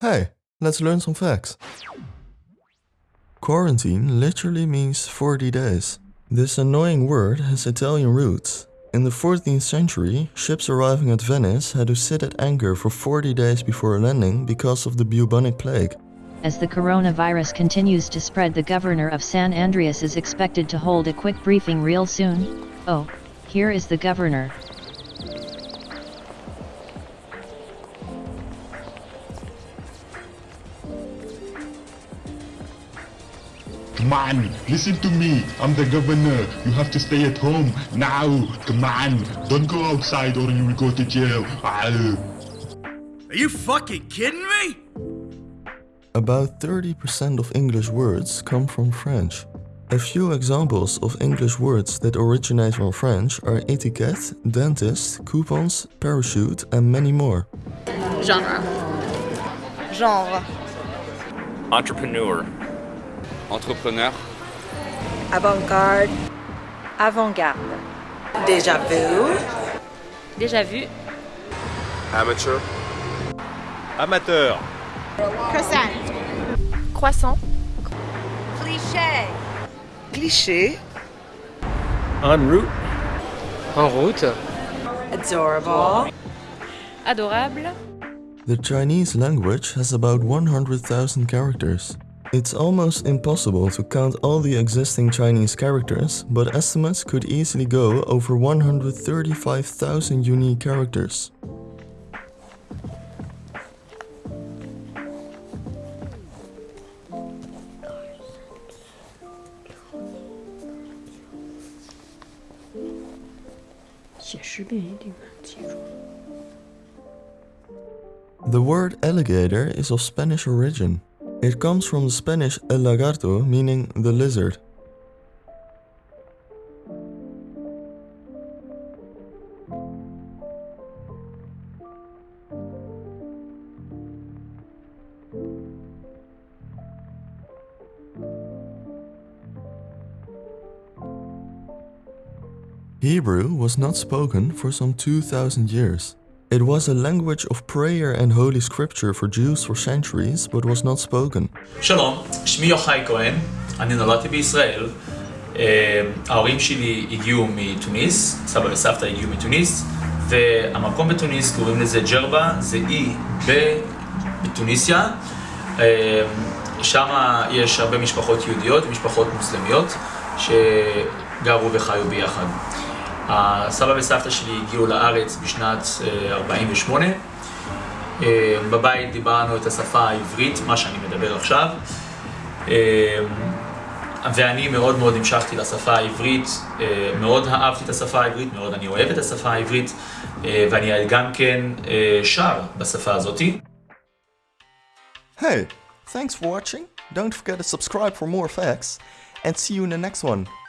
Hey, let's learn some facts. Quarantine literally means 40 days. This annoying word has Italian roots. In the 14th century, ships arriving at Venice had to sit at anchor for 40 days before landing because of the bubonic plague. As the coronavirus continues to spread the governor of San Andreas is expected to hold a quick briefing real soon. Oh, here is the governor. Come on, listen to me. I'm the governor. You have to stay at home now. Come on, don't go outside or you will go to jail. Ah. Are you fucking kidding me? About 30% of English words come from French. A few examples of English words that originate from French are etiquette, dentist, coupons, parachute and many more. Genre. Genre. Entrepreneur. Entrepreneur. Avant-garde. Avant-garde. Déjà vu. Déjà vu. Amateur. Amateur. Croissant. Croissant. Cliché. Cliché. En route. En route. Adorable. Adorable. The Chinese language has about 100,000 characters. It's almost impossible to count all the existing Chinese characters, but estimates could easily go over 135,000 unique characters. The word alligator is of Spanish origin. It comes from the Spanish el lagarto, meaning the lizard. Hebrew was not spoken for some 2000 years. It was a language of prayer and holy scripture for Jews for centuries, but was not spoken. שלום, שמי יוחאי כהן, אני נולדתי בישראל. אה, ההורים שלי הגיעו מתוניס, סבא וסבתא הגיעו מתוניס, והמקום בתוניס קוראים לזה ג'רבה, זה אי ב- בתוניסיה. אה, שם יש הרבה משפחות יהודיות ומשפחות מוסלמיות שגרו וחיו ביחד. הסבא וסבתא שלי הגיעו לארץ בשנת אה, 48. אה, בבית דיברנו את השפה העברית, מה שאני מדבר עכשיו. אה, ואני מאוד מאוד המשכתי לשפה העברית, אה, מאוד אהבתי את השפה העברית, מאוד אני אוהב את השפה העברית, אה, ואני גם כן אה, שר בשפה הזאתי. Hey, thanks for watching. Don't forget to subscribe for more facts and see you in the next one.